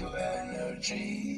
your energy.